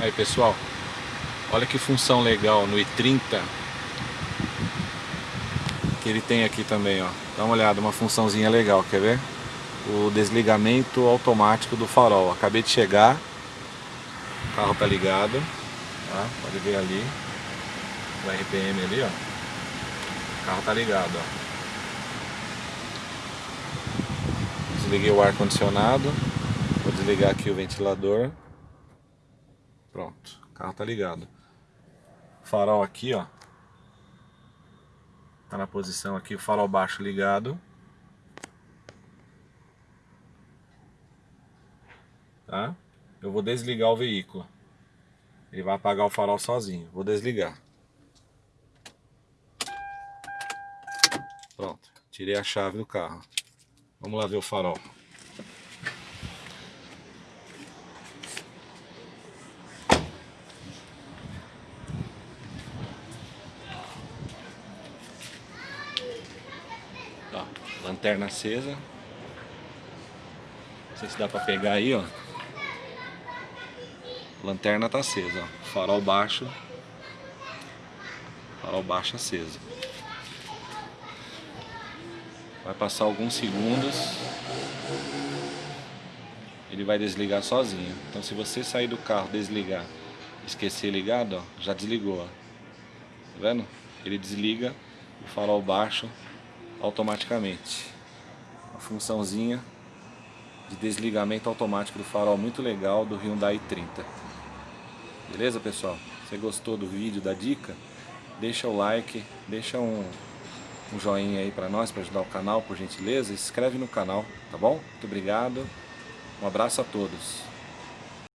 Aí pessoal, olha que função legal no i30 que ele tem aqui também, ó. Dá uma olhada, uma funçãozinha legal, quer ver? O desligamento automático do farol. Acabei de chegar, o carro tá ligado, tá? Pode ver ali, o RPM ali, ó. O carro tá ligado, ó. Desliguei o ar condicionado, vou desligar aqui o ventilador. Pronto, o carro tá ligado. Farol aqui, ó. Tá na posição aqui, o farol baixo ligado. Tá? Eu vou desligar o veículo. Ele vai apagar o farol sozinho. Vou desligar. Pronto, tirei a chave do carro. Vamos lá ver o farol. Ó, lanterna acesa. Não sei se dá pra pegar aí, ó. Lanterna tá acesa, ó. Farol baixo. Farol baixo aceso. Vai passar alguns segundos. Ele vai desligar sozinho. Então se você sair do carro, desligar, esquecer ligado, ó, já desligou, ó. Tá vendo? Ele desliga o farol baixo automaticamente. Uma funçãozinha de desligamento automático do farol muito legal do Hyundai 30. Beleza, pessoal? Você gostou do vídeo, da dica? Deixa o like, deixa um, um joinha aí para nós, para ajudar o canal, por gentileza. Se inscreve no canal, tá bom? Muito obrigado. Um abraço a todos.